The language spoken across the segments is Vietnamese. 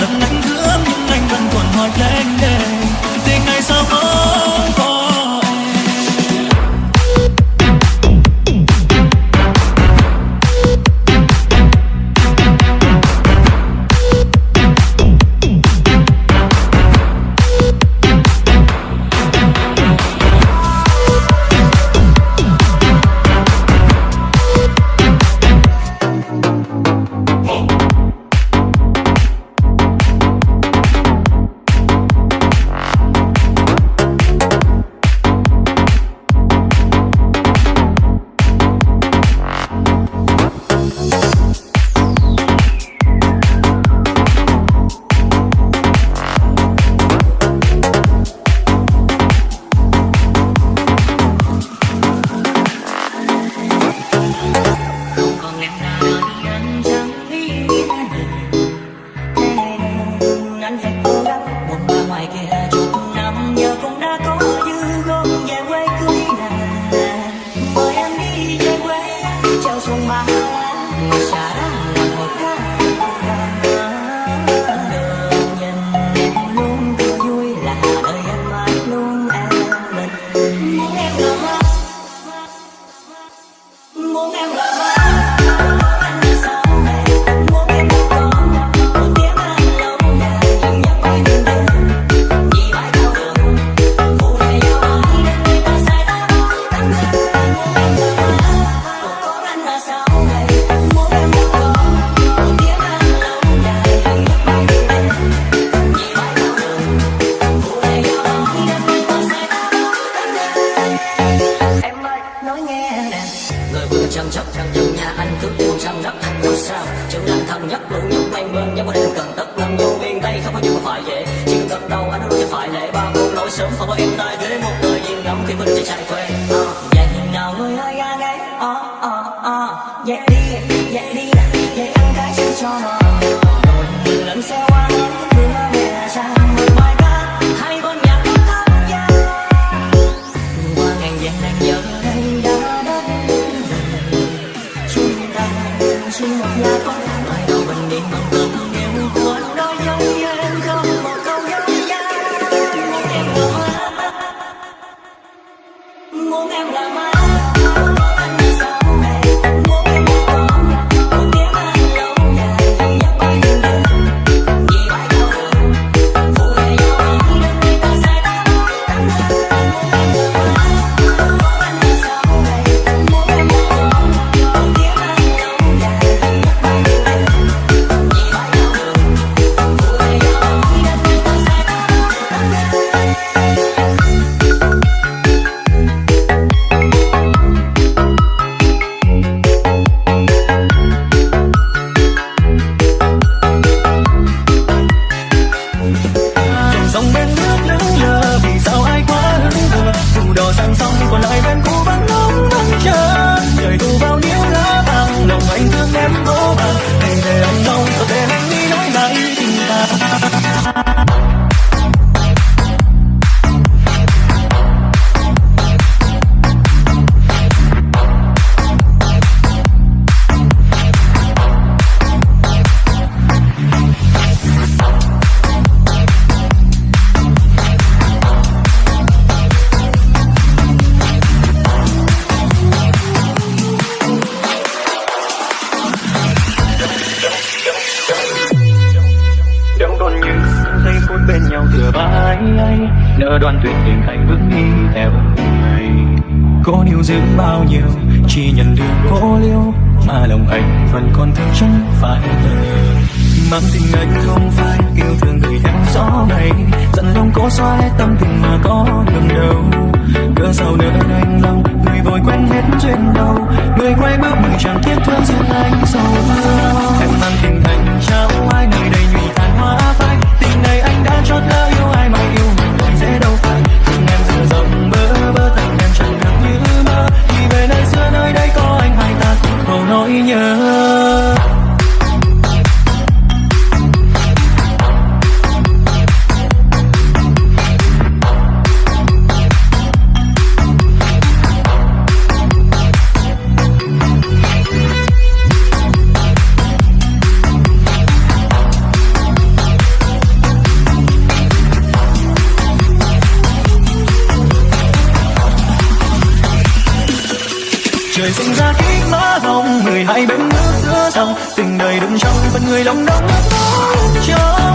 nắng chỉ nhận được cô liêu, mà lòng anh vẫn còn thương chẳng phải mang tình anh không phải yêu thương người em gió này, dặn lòng cố xóa hết tâm tình mà có đường đâu cớ sao nữa anh lòng, người vội quen hết chuyện đầu. Người quay bước người chẳng tiếc thương duyên anh sâu hơn em mang tình anh, trao ai nào nhớ. trời sinh ra kiếp ngỡ vòng người hai bên nước giữa dòng. Tình đời đừng trong phần người lòng đông nước chớ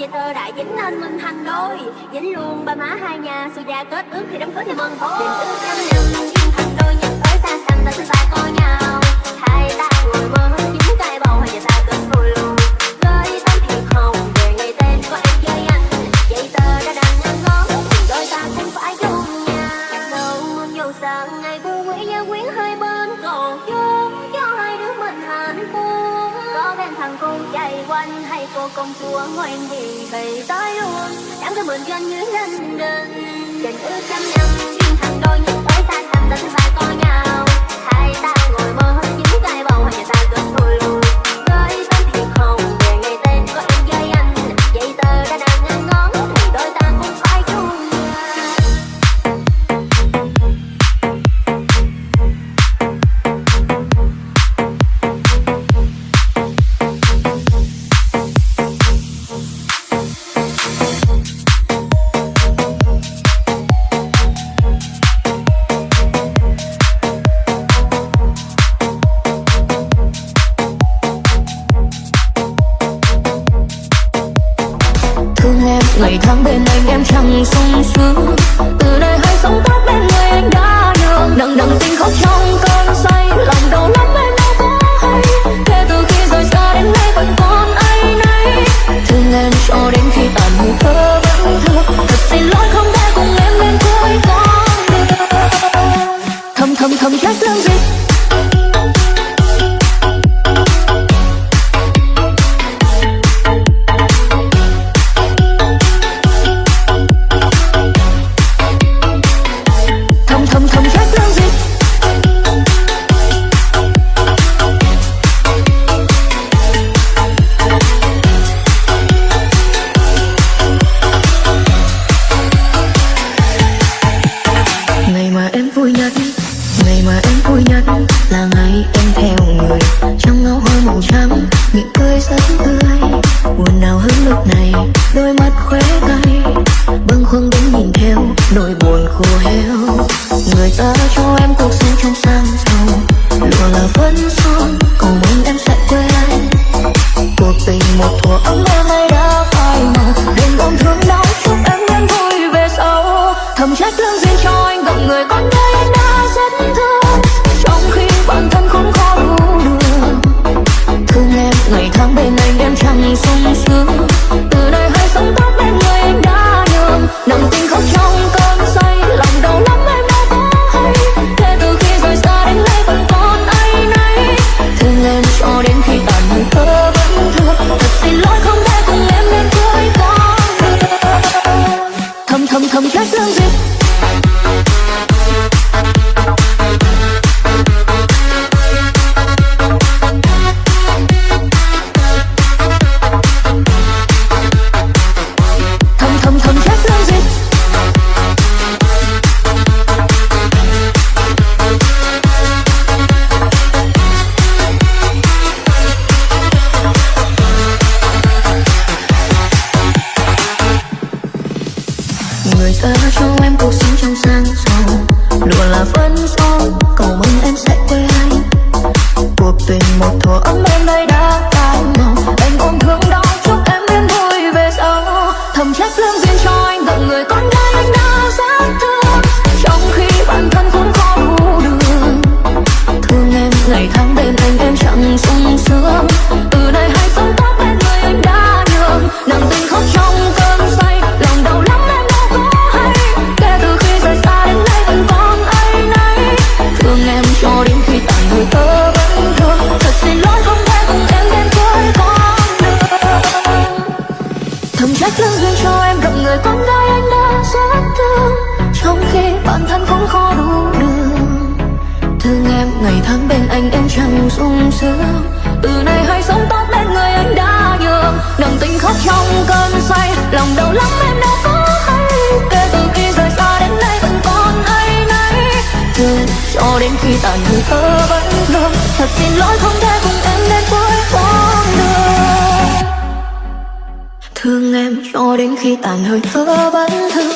Cùng về đại dính nên mình thành đôi Dính luôn ba má hai nhà Xui gia kết ước thì đám cưới thì mừng thôi. Đêm ước trăm năm, yêu thành đôi Nhật tới ta xăm ta sẽ ba cô nhau. Hai ta người mơ hương tới mượn cho anh dưới London Tình ước trăm năm, duyên thằng đôi nhưng bái xa thầm ta thứ ba nhà cuộc tình ngày tháng bên anh, em chẳng sung sướng. Từ nay hãy sống tốt bên người anh đã nhường. Nặng tình khóc trong cơn say, lòng đau lắm em đâu có hay. Kể từ khi rời xa đến nay vẫn còn hay nấy. Thương cho đến khi tàn người tớ vẫn thương thật xin lỗi không thể cùng em đến cuối con đường. Thương em cho đến khi tàn hơi thở vẫn thương.